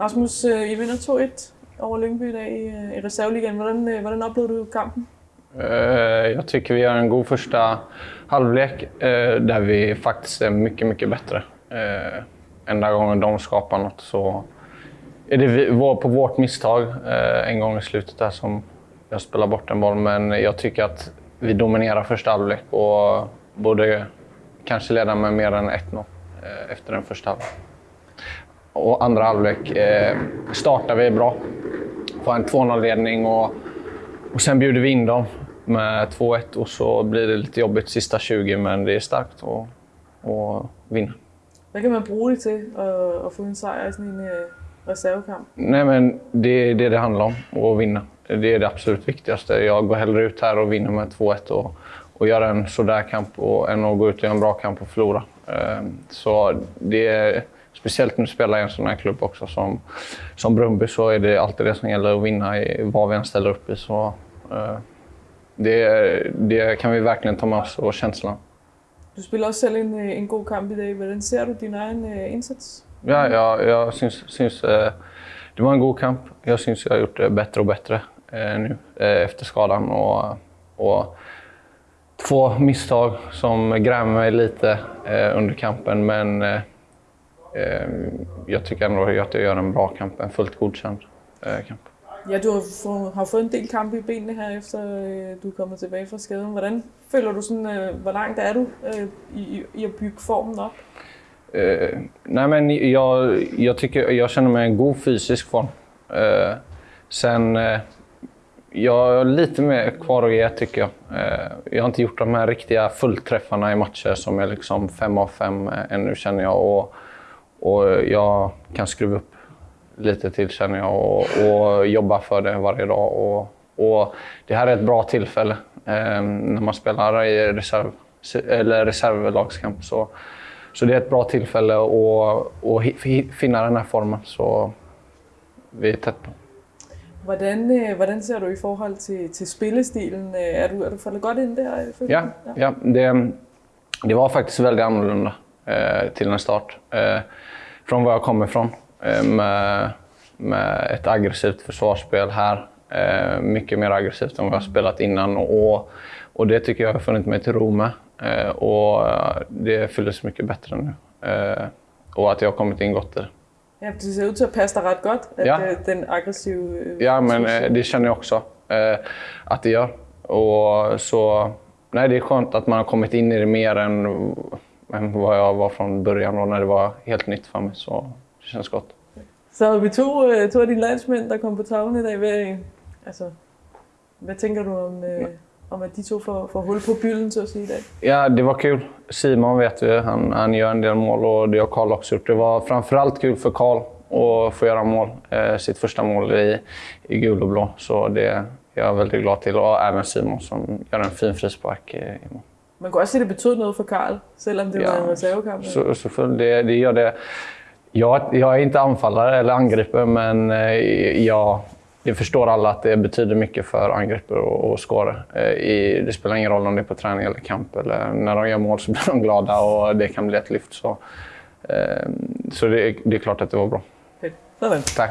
Rasmus, øh, I vinder 2-1 over Lyngby i dag i, øh, i. Hvordan, øh, hvordan oplevede du kampen? Øh, jag tycker vi gör en god första halvlek där vi faktiskt är mycket, mycket bättre. Enda gången de skapar något så är det på vårt misstag en gång i slutet där som jag spelar bort en boll. Men jag tycker att vi dominerar första halvlek och borde kanske leda med mer än 1-0 eh, efter den första halvlek. Och andra halvlek eh, startar vi bra. Får en 2-0-ledning och och sen bjuder vi in dem med 2-1 och så blir det lite jobbigt sista 20, men det är starkt att, att vinna. Hvad kan man bruge det til at, at få en sejr i sådan en øh, reservekamp? Nej, men det är det det handlar om, att vinna. Det är det absolut viktigaste. Jag går hellre ut här och vinner med 2-1 och, och gör en sådär kamp och, än att gå ut och göra en bra kamp och förlora. Eh, Så det är, speciellt när du spelar i en sån här klubb också som, som Brumby så är det alltid det som gäller att vinna i vad vi än ställer upp i. Så, eh, det, det kan vi verkligen ta med oss och känslan. Du spiller også selv en, øh, en god kamp i dag. Hvordan ser du din egen øh, indsats? Ja, jag, jag syns, syns eh, det var en god kamp. Jag syns jag har gjort det bättre och bättre eh, nu eh, efter skadan. Och, och två misstag som grämer mig lite eh, under kampen, men eh, eh, jag tycker ändå att jag gör en bra kamp, en fullt godkänd eh, kamp. Ja, du har, få, har fået en del kampe i benene her, efter øh, du er kommet tilbage fra skaden. Hvordan føler du sådan, øh, hvor langt er du øh, i, i at bygge formen op? Eh, nej, men jag, jag, tycker, jag känner mig i en god fysisk form. Eh, sen, eh, jag har lite mer kvar att ge tycker jag. Jag har inte gjort de här riktiga fullträffarna i matcher som är liksom fem av fem ännu känner jag. Och, och jag kan skruva upp lite till känner jag och, och jobba för det varje dag. Och, och det här är ett bra tillfälle eh, när man spelar i reserv, eller reservlagskamp. Så, så det är ett bra tillfälle att, att finna den här formen. Så vi är tätt på. Hvordan, øh, hvordan ser du i forhold til, til spillestilen? Øh, Er du, er du faldet godt ind der? øh, Ja, ja det, det var faktiskt väldigt annorlunda till en start. Eh, från var jag kommer ifrån. Eh, med, med ett aggressivt försvarsspel här. Eh, mycket mer aggressivt än vad jag spelat innan. Och, och det tycker jag har funnit mig till ro med. Eh, och eh, det fylldes mycket bättre nu. Eh, och att jag har kommit in gott i det. Ja, det ser ud til at passe dig ret godt, at Ja. øh, den aggressive... øh, Ja, men eh, det känner jag också eh, att det gör. Och så, nej, det är skönt att man har kommit in i det mer än, än vad jag var från början och när det var helt nytt för mig. Så det känns gott. Så vi to, øh, to af dine landsmænd, der kom på tavlen i dag. Hvad, altså, hvad tænker du om, øh, om at de to får, får hul på bylden, så at sige, i dag? Ja, det var kul. Simon vet vi, han, han gör en del mål och det har Karl också gjort. Det var framförallt kul för Karl att få göra mål. Eh, sitt första mål i, i gul och blå. Så det är jag väldigt glad till. Och även Simon som gör en fin frispark i, i mål. Man kan også se, at det betød noget for Karl, selvom det Ja, var en reservekamp. Så, full, det, gör det. Jag, jag är inte anfallare eller angripare, men eh, jag, förstår alla att det betyder mycket för angripare och, och scorer. Eh, det spelar ingen roll om det är på träning eller kamp. Eller när de gör mål så blir de glada och det kan bli ett lyft. Så, eh, så det, det är klart att det var bra. Tack.